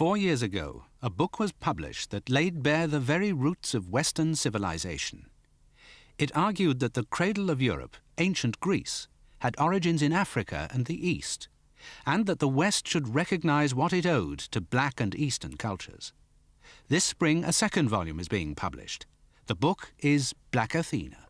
Four years ago, a book was published that laid bare the very roots of Western civilization. It argued that the cradle of Europe, ancient Greece, had origins in Africa and the East, and that the West should recognize what it owed to black and Eastern cultures. This spring, a second volume is being published. The book is Black Athena.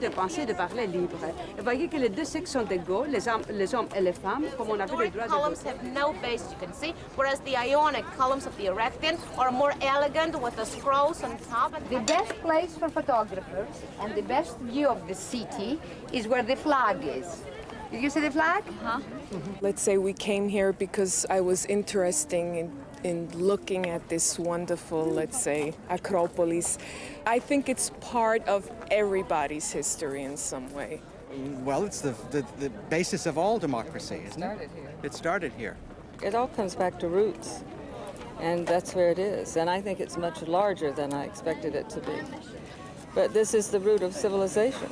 De penser, de parler libre. Vous voyez que les deux sexes sont égaux, les hommes, les hommes et les femmes, comme on avait les droits columns have no base, you can see, whereas the Ionic columns of the Erechtheion are more elegant with the scrolls on top. The best place for photographers and the best view of the city is where the flag is. Did you see the flag? Uh -huh. Mm -hmm. Let's say we came here because I was interested in in looking at this wonderful, let's say, Acropolis. I think it's part of everybody's history in some way. Well, it's the, the, the basis of all democracy, isn't it? Started here. It started here. It all comes back to roots, and that's where it is. And I think it's much larger than I expected it to be. But this is the root of civilization.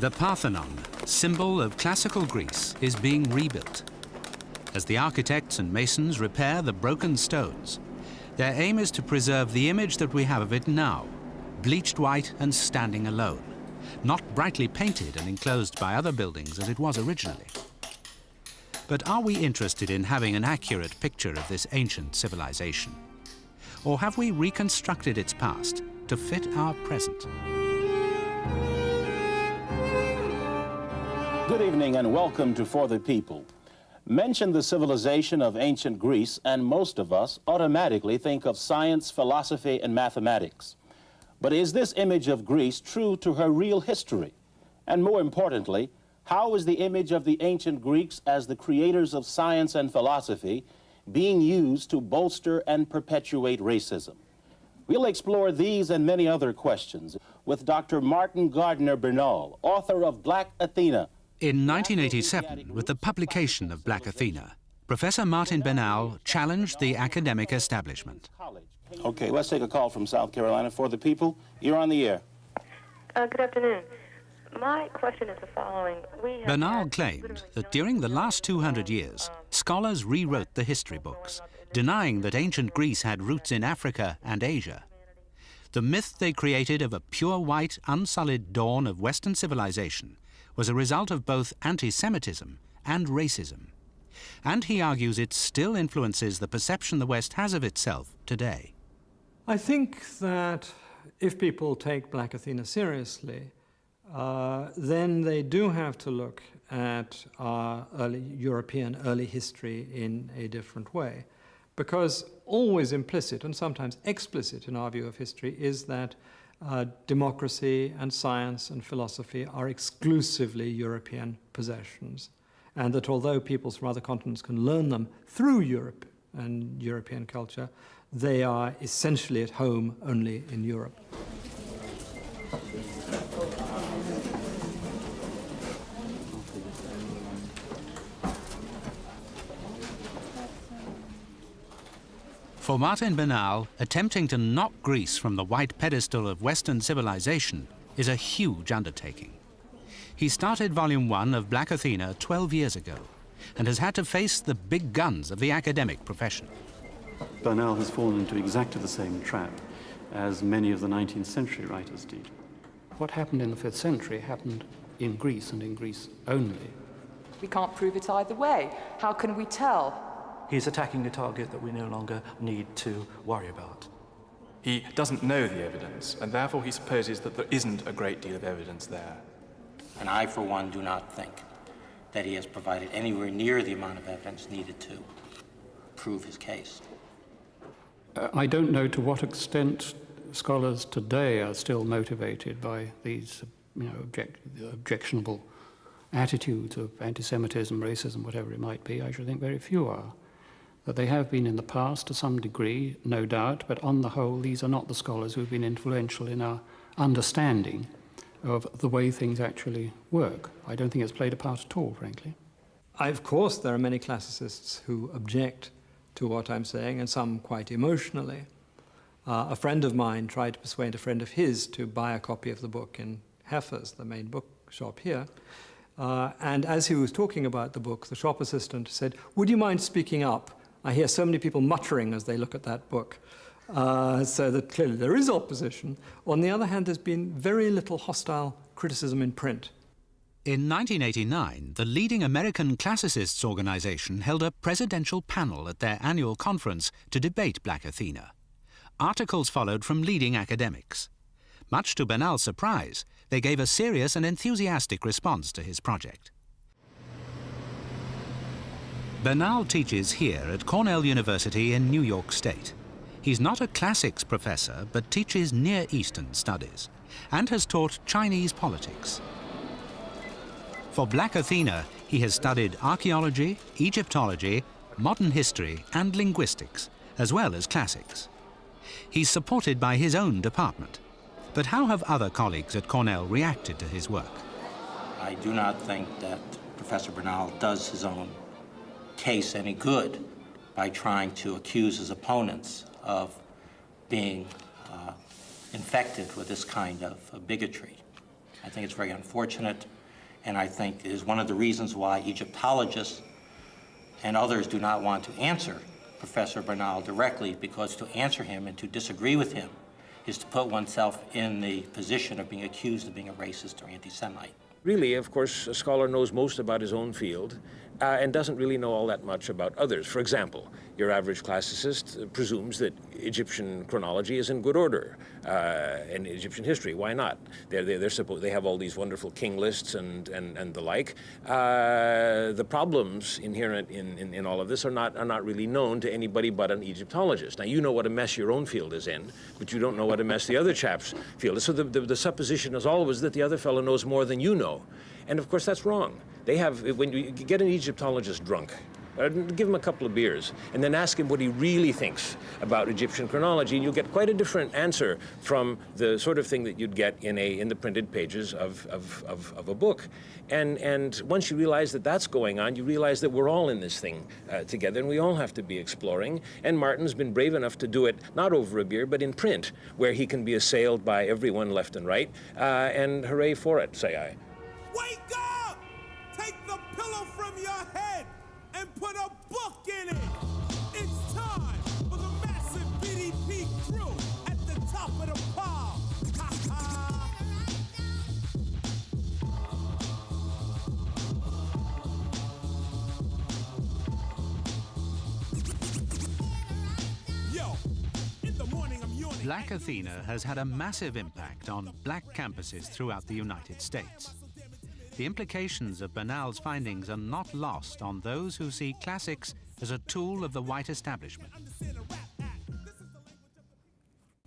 The Parthenon, symbol of classical Greece, is being rebuilt. As the architects and masons repair the broken stones, their aim is to preserve the image that we have of it now, bleached white and standing alone, not brightly painted and enclosed by other buildings as it was originally. But are we interested in having an accurate picture of this ancient civilization? Or have we reconstructed its past to fit our present? Good evening and welcome to For the People. Mention the civilization of ancient Greece and most of us automatically think of science, philosophy, and mathematics. But is this image of Greece true to her real history? And more importantly, how is the image of the ancient Greeks as the creators of science and philosophy being used to bolster and perpetuate racism? We'll explore these and many other questions with Dr. Martin Gardiner Bernal, author of Black Athena, in 1987, with the publication of Black Athena, Professor Martin Bernal challenged the academic establishment. Okay, let's take a call from South Carolina for the people. You're on the air. Uh, good afternoon. My question is the following. We Bernal claimed that during the last 200 years, scholars rewrote the history books, denying that ancient Greece had roots in Africa and Asia. The myth they created of a pure white, unsullied dawn of Western civilization was a result of both anti-Semitism and racism. And he argues it still influences the perception the West has of itself today. I think that if people take Black Athena seriously, uh, then they do have to look at our early European early history in a different way. Because always implicit and sometimes explicit in our view of history is that uh, democracy and science and philosophy are exclusively European possessions, and that although peoples from other continents can learn them through Europe and European culture, they are essentially at home only in Europe. For Martin Bernal, attempting to knock Greece from the white pedestal of Western civilization is a huge undertaking. He started Volume 1 of Black Athena 12 years ago and has had to face the big guns of the academic profession. Bernal has fallen into exactly the same trap as many of the 19th century writers did. What happened in the 5th century happened in Greece and in Greece only. We can't prove it either way. How can we tell? He's attacking a target that we no longer need to worry about. He doesn't know the evidence, and therefore he supposes that there isn't a great deal of evidence there. And I, for one, do not think that he has provided anywhere near the amount of evidence needed to prove his case. Uh, I don't know to what extent scholars today are still motivated by these you know, object, objectionable attitudes of anti-Semitism, racism, whatever it might be. I should think very few are. That they have been in the past to some degree, no doubt, but on the whole, these are not the scholars who have been influential in our understanding of the way things actually work. I don't think it's played a part at all, frankly. I, of course, there are many classicists who object to what I'm saying, and some quite emotionally. Uh, a friend of mine tried to persuade a friend of his to buy a copy of the book in Heffer's, the main bookshop here. Uh, and as he was talking about the book, the shop assistant said, would you mind speaking up? I hear so many people muttering as they look at that book. Uh, so that clearly there is opposition. On the other hand, there's been very little hostile criticism in print. In 1989, the leading American classicists organization held a presidential panel at their annual conference to debate Black Athena. Articles followed from leading academics. Much to Bernal's surprise, they gave a serious and enthusiastic response to his project. Bernal teaches here at Cornell University in New York State. He's not a classics professor, but teaches Near Eastern studies and has taught Chinese politics. For Black Athena, he has studied archaeology, Egyptology, modern history and linguistics, as well as classics. He's supported by his own department. But how have other colleagues at Cornell reacted to his work? I do not think that Professor Bernal does his own case any good by trying to accuse his opponents of being uh, infected with this kind of, of bigotry. I think it's very unfortunate, and I think is one of the reasons why Egyptologists and others do not want to answer Professor Bernal directly, because to answer him and to disagree with him is to put oneself in the position of being accused of being a racist or anti-Semite. Really, of course, a scholar knows most about his own field, uh, and doesn't really know all that much about others. For example, your average classicist presumes that Egyptian chronology is in good order, uh, Egyptian history. Why not? They're, they're, they're supposed, they have all these wonderful king lists and, and, and the like. Uh, the problems inherent in, in, in, all of this are not, are not really known to anybody but an Egyptologist. Now, you know what a mess your own field is in, but you don't know what a mess the other chap's field is. So the, the, the supposition is always that the other fellow knows more than you know. And of course, that's wrong. They have, when you get an Egyptologist drunk, uh, give him a couple of beers, and then ask him what he really thinks about Egyptian chronology, and you'll get quite a different answer from the sort of thing that you'd get in, a, in the printed pages of, of, of, of a book. And, and once you realize that that's going on, you realize that we're all in this thing uh, together, and we all have to be exploring. And Martin's been brave enough to do it, not over a beer, but in print, where he can be assailed by everyone left and right, uh, and hooray for it, say I. Wake up! Put a book in it! It's time for the massive crew at the top of the pile! I'm yawning. Black Athena has had a massive impact on black campuses throughout the United States. The implications of Bernal's findings are not lost on those who see classics as a tool of the white establishment.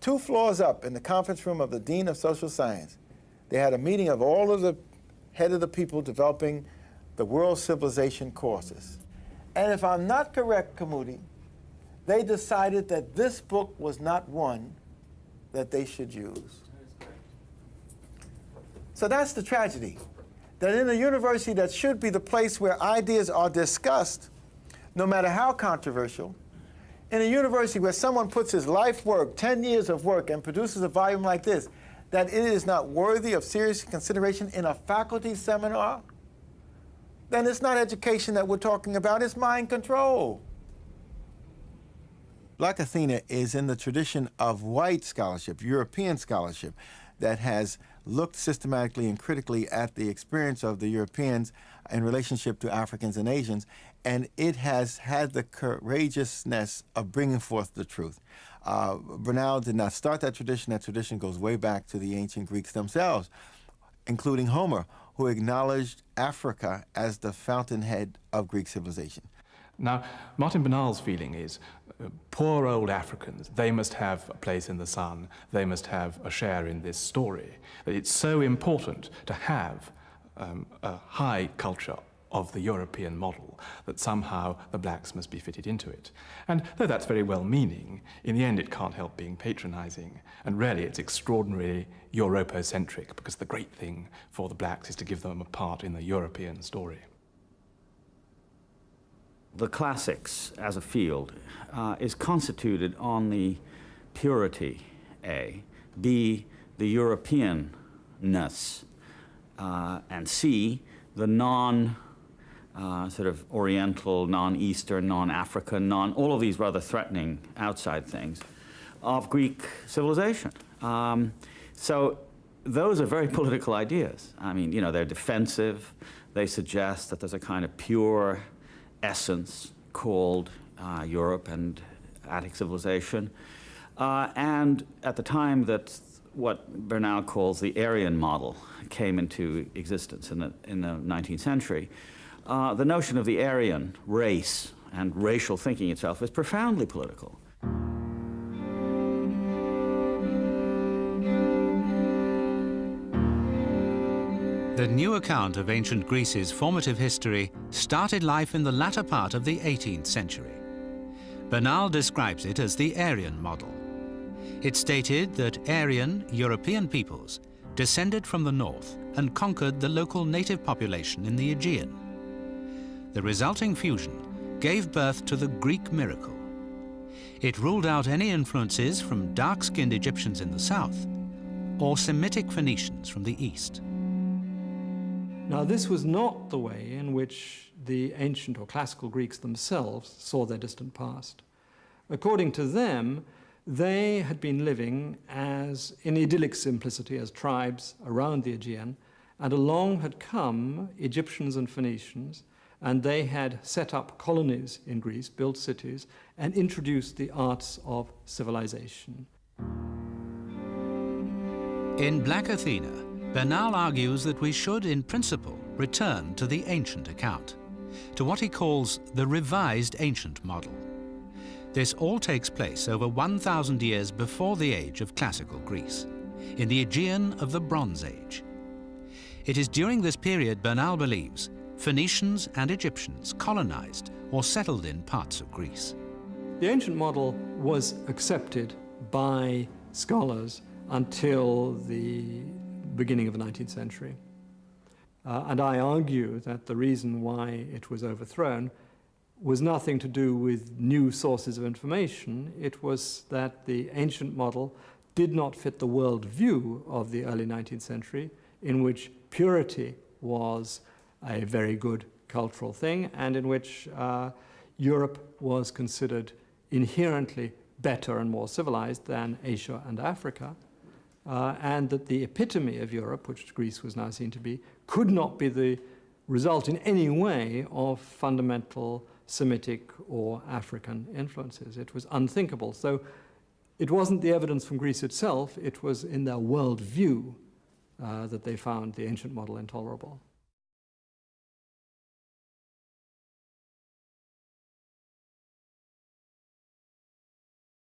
Two floors up in the conference room of the Dean of Social Science, they had a meeting of all of the head of the people developing the world civilization courses. And if I'm not correct, Kamudi, they decided that this book was not one that they should use. So that's the tragedy that in a university that should be the place where ideas are discussed, no matter how controversial, in a university where someone puts his life work, 10 years of work, and produces a volume like this, that it is not worthy of serious consideration in a faculty seminar, then it's not education that we're talking about, it's mind control. Black Athena is in the tradition of white scholarship, European scholarship, that has looked systematically and critically at the experience of the Europeans in relationship to Africans and Asians, and it has had the courageousness of bringing forth the truth. Uh, Bernal did not start that tradition. That tradition goes way back to the ancient Greeks themselves, including Homer, who acknowledged Africa as the fountainhead of Greek civilization. Now, Martin Bernal's feeling is poor old Africans, they must have a place in the sun, they must have a share in this story. It's so important to have um, a high culture of the European model, that somehow the blacks must be fitted into it. And though that's very well meaning, in the end it can't help being patronizing. And really it's extraordinarily Europocentric, because the great thing for the blacks is to give them a part in the European story. The classics as a field uh, is constituted on the purity, A, B, the Europeanness, uh, and C, the non uh, sort of Oriental, non-Eastern, non-African, non all of these rather threatening outside things of Greek civilization. Um, so those are very political ideas. I mean, you know, they're defensive. They suggest that there's a kind of pure essence called uh, Europe and Attic civilization. Uh, and at the time that what Bernal calls the Aryan model came into existence in the, in the 19th century, uh, the notion of the Aryan race and racial thinking itself is profoundly political. The new account of ancient Greece's formative history started life in the latter part of the 18th century. Bernal describes it as the Aryan model. It stated that Aryan European peoples descended from the north and conquered the local native population in the Aegean. The resulting fusion gave birth to the Greek miracle. It ruled out any influences from dark-skinned Egyptians in the south or Semitic Phoenicians from the east. Now, this was not the way in which the ancient or classical Greeks themselves saw their distant past. According to them, they had been living as in idyllic simplicity as tribes around the Aegean, and along had come Egyptians and Phoenicians, and they had set up colonies in Greece, built cities, and introduced the arts of civilization. In Black Athena, Bernal argues that we should, in principle, return to the ancient account, to what he calls the revised ancient model. This all takes place over 1,000 years before the age of classical Greece, in the Aegean of the Bronze Age. It is during this period, Bernal believes, Phoenicians and Egyptians colonized or settled in parts of Greece. The ancient model was accepted by scholars until the beginning of the 19th century. Uh, and I argue that the reason why it was overthrown was nothing to do with new sources of information. It was that the ancient model did not fit the world view of the early 19th century, in which purity was a very good cultural thing and in which uh, Europe was considered inherently better and more civilized than Asia and Africa, uh, and that the epitome of Europe, which Greece was now seen to be, could not be the result in any way of fundamental Semitic or African influences. It was unthinkable. So it wasn't the evidence from Greece itself, it was in their world view uh, that they found the ancient model intolerable.